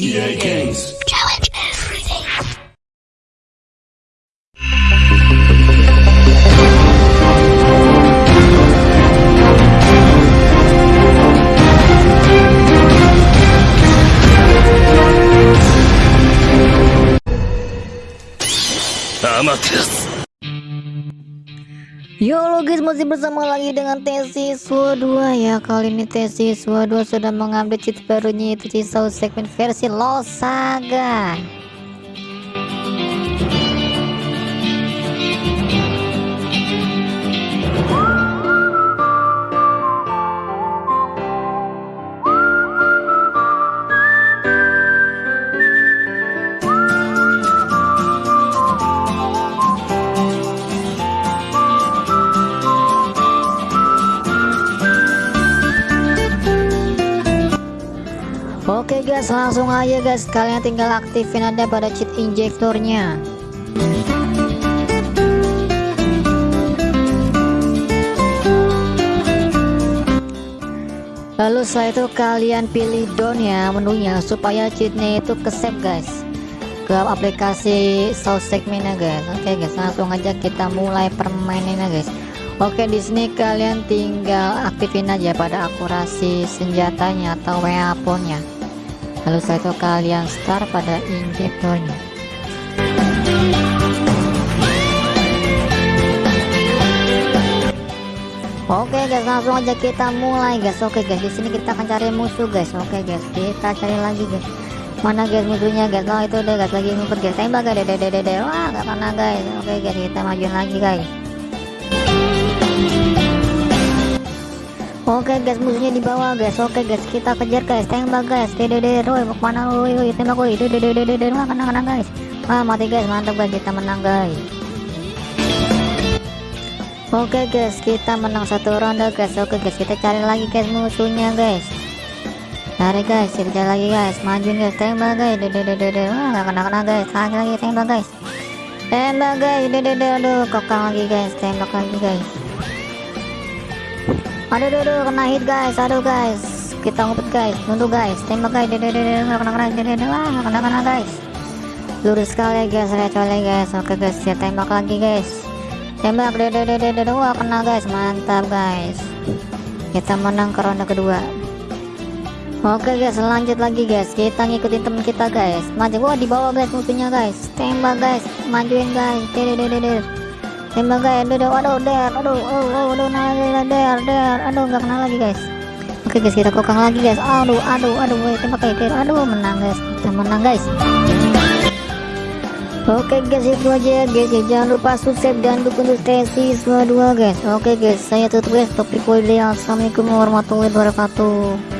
EA Games. Challenge everything. Amaterasu. Yo lo guys masih bersama lagi dengan Tesiswa 2 ya. Kali ini Tesiswa 2 sudah mengambil cheat barunya itu Cisau segmen versi LoL guys langsung aja guys kalian tinggal aktifin ada pada cheat injektornya Lalu setelah itu kalian pilih down ya menunya supaya cheatnya itu ke save guys. Ke aplikasi source segmentnya guys. Oke guys langsung aja kita mulai permainannya guys. Oke di sini kalian tinggal aktifin aja pada akurasi senjatanya atau WA nya lalu itu kalian start pada injektornya Oke guys langsung aja kita mulai guys. Oke guys di sini kita akan cari musuh guys. Oke guys kita cari lagi guys. Mana guys musuhnya guys? Oh itu deh guys lagi ngumpet guys. Tembak guys. Dede dede dede. Wah gak kena guys. Oke guys kita majuin lagi guys Oke guys musuhnya di bawah guys. Oke guys kita kejar guys. Tembak guys. Dede Roy mau ke mana? Roy tembak Roy. Dede dede dede wah kena kena guys. Wah mati guys. Mantap guys. Kita menang guys. Oke guys kita menang satu ronde guys. Oke guys kita cari lagi guys musuhnya guys. Cari guys kita cari lagi guys. Majuin guys. Tembak guys. Dede dede dede. Wah gak kena kena guys. Lagi lagi tembak guys. Tembak guys. Dede dede. Aduh kokang lagi guys. Tembak lagi guys aduh aduh, aduh kena hit guys. Aduh guys. Kita ngumpet guys. Nunduk guys. Tembak guys. Dede dede nggak kena kena dede dede wah kena kena guys. Lurus sekali guys. Kecuali guys. Oke guys. Ya tembak lagi guys. Tembak. Dede dede dede wah kena guys. Mantap guys. Kita menang ke ronde kedua. Oke guys. Lanjut lagi guys. Kita ngikutin temen kita guys. Maju. Wah di bawah guys musuhnya guys. Tembak guys. Majuin guys. Dede dede dede tembak guys aduh aduh der aduh oh oh aduh nah der der aduh nggak kena lagi guys. Oke guys kita kokang lagi guys. Aduh aduh aduh woi tembak guys der aduh menang guys. Kita menang guys. Oke guys itu aja guys. Ya. jangan lupa subscribe dan dukung untuk semua 2 guys. Oke guys saya tutup guys. Topik video Assalamualaikum warahmatullahi wabarakatuh